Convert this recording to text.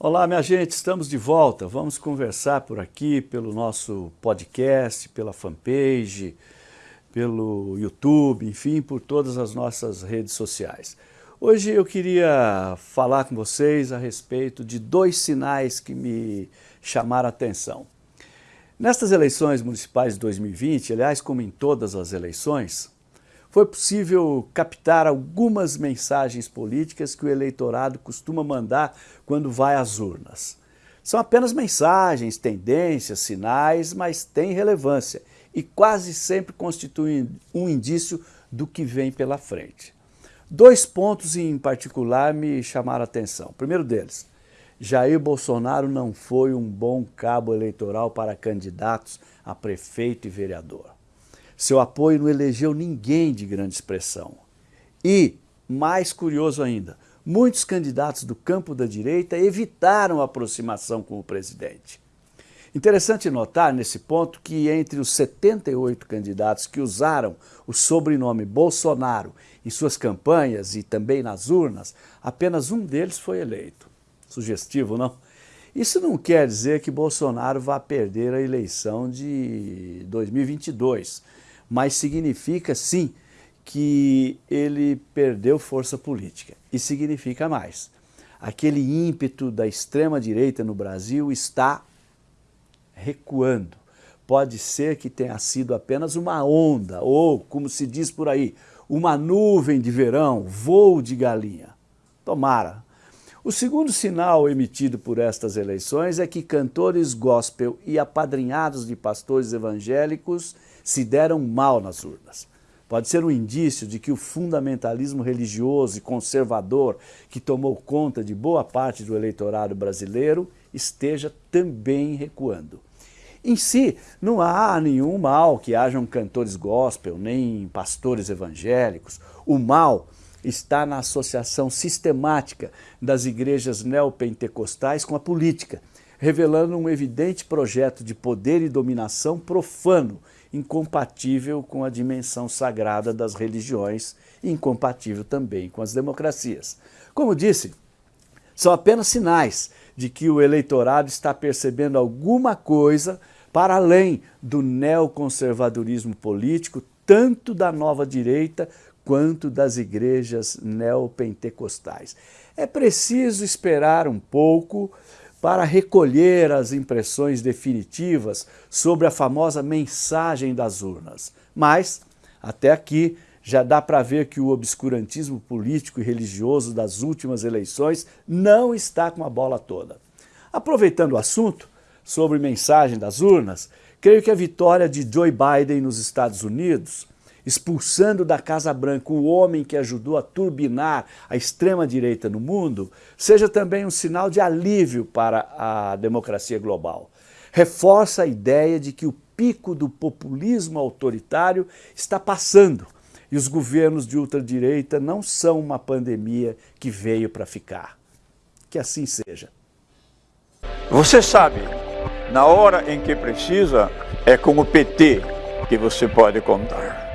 Olá, minha gente, estamos de volta. Vamos conversar por aqui pelo nosso podcast, pela fanpage, pelo YouTube, enfim, por todas as nossas redes sociais. Hoje eu queria falar com vocês a respeito de dois sinais que me chamaram a atenção. Nestas eleições municipais de 2020, aliás, como em todas as eleições, foi possível captar algumas mensagens políticas que o eleitorado costuma mandar quando vai às urnas. São apenas mensagens, tendências, sinais, mas têm relevância e quase sempre constituem um indício do que vem pela frente. Dois pontos em particular me chamaram a atenção. Primeiro deles, Jair Bolsonaro não foi um bom cabo eleitoral para candidatos a prefeito e vereador. Seu apoio não elegeu ninguém de grande expressão. E, mais curioso ainda, muitos candidatos do campo da direita evitaram a aproximação com o presidente. Interessante notar nesse ponto que entre os 78 candidatos que usaram o sobrenome Bolsonaro em suas campanhas e também nas urnas, apenas um deles foi eleito. Sugestivo, não? Isso não quer dizer que Bolsonaro vá perder a eleição de 2022, mas significa sim que ele perdeu força política. E significa mais. Aquele ímpeto da extrema-direita no Brasil está recuando. Pode ser que tenha sido apenas uma onda, ou, como se diz por aí, uma nuvem de verão, voo de galinha. Tomara. O segundo sinal emitido por estas eleições é que cantores gospel e apadrinhados de pastores evangélicos se deram mal nas urnas. Pode ser um indício de que o fundamentalismo religioso e conservador que tomou conta de boa parte do eleitorado brasileiro esteja também recuando. Em si, não há nenhum mal que hajam cantores gospel, nem pastores evangélicos. O mal está na associação sistemática das igrejas neopentecostais com a política, revelando um evidente projeto de poder e dominação profano incompatível com a dimensão sagrada das religiões e incompatível também com as democracias. Como disse, são apenas sinais de que o eleitorado está percebendo alguma coisa para além do neoconservadorismo político, tanto da nova direita quanto das igrejas neopentecostais. É preciso esperar um pouco para recolher as impressões definitivas sobre a famosa mensagem das urnas. Mas, até aqui, já dá para ver que o obscurantismo político e religioso das últimas eleições não está com a bola toda. Aproveitando o assunto sobre mensagem das urnas, creio que a vitória de Joe Biden nos Estados Unidos expulsando da Casa Branca o homem que ajudou a turbinar a extrema-direita no mundo, seja também um sinal de alívio para a democracia global. Reforça a ideia de que o pico do populismo autoritário está passando e os governos de ultradireita não são uma pandemia que veio para ficar. Que assim seja. Você sabe, na hora em que precisa, é com o PT que você pode contar.